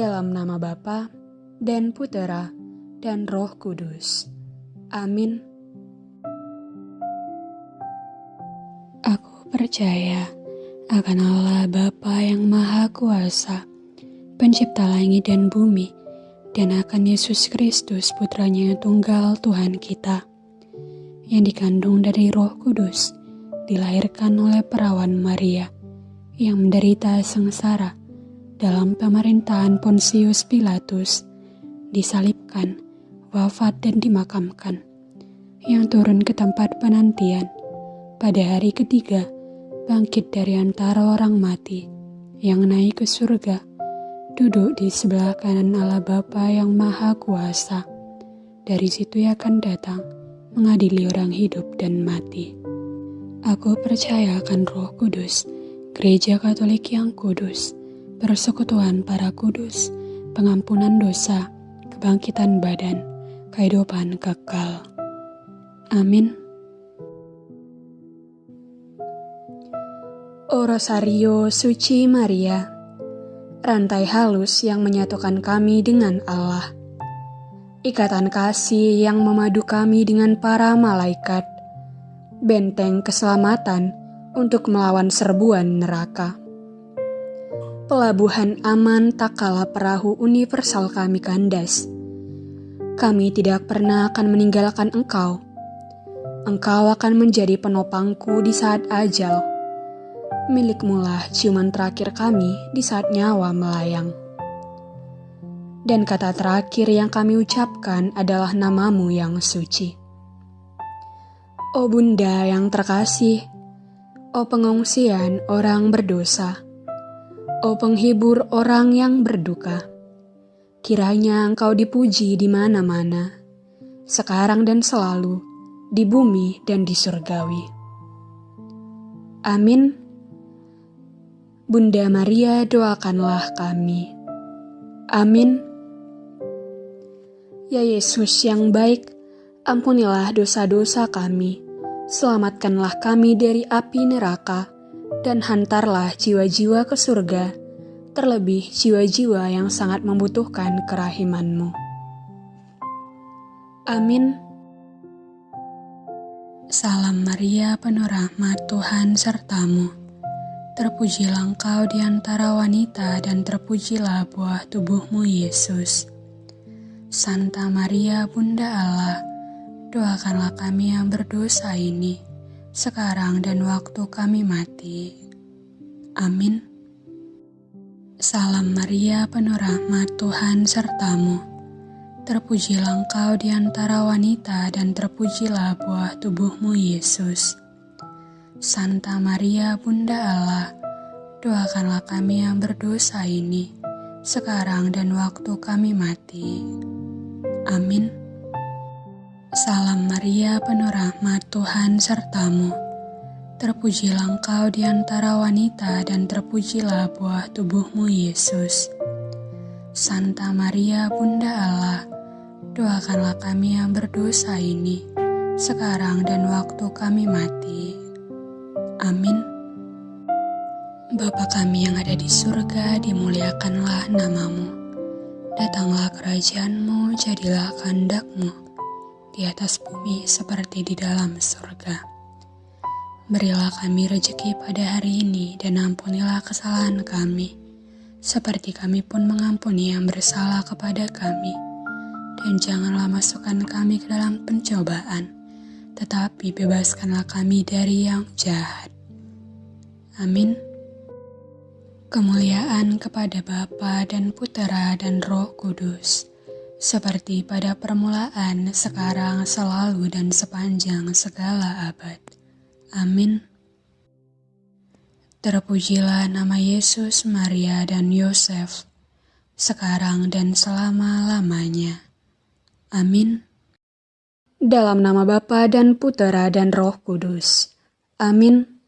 Dalam nama Bapa dan Putera dan Roh Kudus. Amin. Aku percaya akan Allah Bapa yang Maha Kuasa, pencipta langit dan bumi, dan akan Yesus Kristus putranya tunggal Tuhan kita, yang dikandung dari roh kudus, dilahirkan oleh perawan Maria, yang menderita sengsara, dalam pemerintahan Pontius Pilatus, disalibkan, wafat dan dimakamkan, yang turun ke tempat penantian, pada hari ketiga, bangkit dari antara orang mati, yang naik ke surga, duduk di sebelah kanan Allah Bapa yang Maha Kuasa. Dari situ ia akan datang, mengadili orang hidup dan mati. Aku percaya akan roh kudus, gereja katolik yang kudus, persekutuan para kudus, pengampunan dosa, kebangkitan badan, kehidupan kekal. Amin. O Rosario Suci Maria, rantai halus yang menyatukan kami dengan Allah, ikatan kasih yang memadu kami dengan para malaikat, benteng keselamatan untuk melawan serbuan neraka pelabuhan aman tak kala perahu universal kami kandas. Kami tidak pernah akan meninggalkan engkau. Engkau akan menjadi penopangku di saat ajal. Milikmulah ciuman terakhir kami di saat nyawa melayang. Dan kata terakhir yang kami ucapkan adalah namamu yang suci. Oh Bunda yang terkasih, oh pengungsian orang berdosa, Oh penghibur orang yang berduka, kiranya engkau dipuji di mana-mana, sekarang dan selalu, di bumi dan di surgawi. Amin. Bunda Maria doakanlah kami. Amin. Ya Yesus yang baik, ampunilah dosa-dosa kami, selamatkanlah kami dari api neraka, dan hantarlah jiwa-jiwa ke surga, terlebih jiwa-jiwa yang sangat membutuhkan kerahimanmu. Amin. Salam Maria, penuh rahmat Tuhan sertamu. Terpujilah engkau di antara wanita dan terpujilah buah tubuhmu Yesus. Santa Maria, Bunda Allah, doakanlah kami yang berdosa ini sekarang dan waktu kami mati. Amin. Salam Maria, penuh rahmat Tuhan sertamu. Terpujilah engkau di antara wanita dan terpujilah buah tubuhmu Yesus. Santa Maria, Bunda Allah, doakanlah kami yang berdosa ini, sekarang dan waktu kami mati. Amin. Salam Maria, penuh rahmat Tuhan sertamu. Terpujilah engkau di antara wanita dan terpujilah buah tubuhmu Yesus. Santa Maria, Bunda Allah, doakanlah kami yang berdosa ini, sekarang dan waktu kami mati. Amin. Bapa kami yang ada di surga, dimuliakanlah namamu. Datanglah kerajaanmu, jadilah kehendakmu di atas bumi seperti di dalam surga. Berilah kami rejeki pada hari ini dan ampunilah kesalahan kami, seperti kami pun mengampuni yang bersalah kepada kami. Dan janganlah masukkan kami ke dalam pencobaan, tetapi bebaskanlah kami dari yang jahat. Amin. Kemuliaan kepada Bapa dan Putera dan Roh Kudus seperti pada permulaan, sekarang, selalu, dan sepanjang segala abad. Amin. Terpujilah nama Yesus, Maria, dan Yosef, sekarang dan selama-lamanya. Amin. Dalam nama Bapa dan Putera dan Roh Kudus. Amin.